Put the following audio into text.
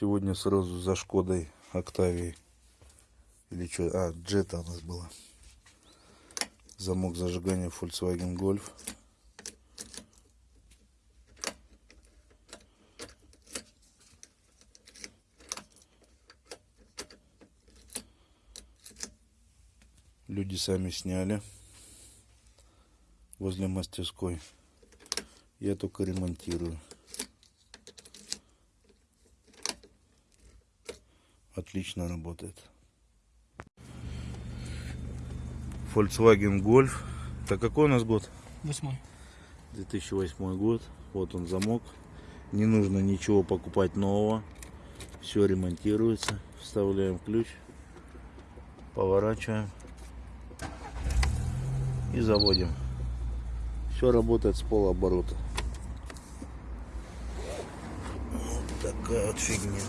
Сегодня сразу за Шкодой Октавией. Или что? А, Джета у нас была. Замок зажигания Volkswagen Golf. Люди сами сняли возле мастерской. Я только ремонтирую. Отлично работает. Volkswagen Golf. Это какой у нас год? Восьмой. 2008 год. Вот он замок. Не нужно ничего покупать нового. Все ремонтируется. Вставляем ключ. Поворачиваем. И заводим. Все работает с полуоборота. Вот такая вот фигня.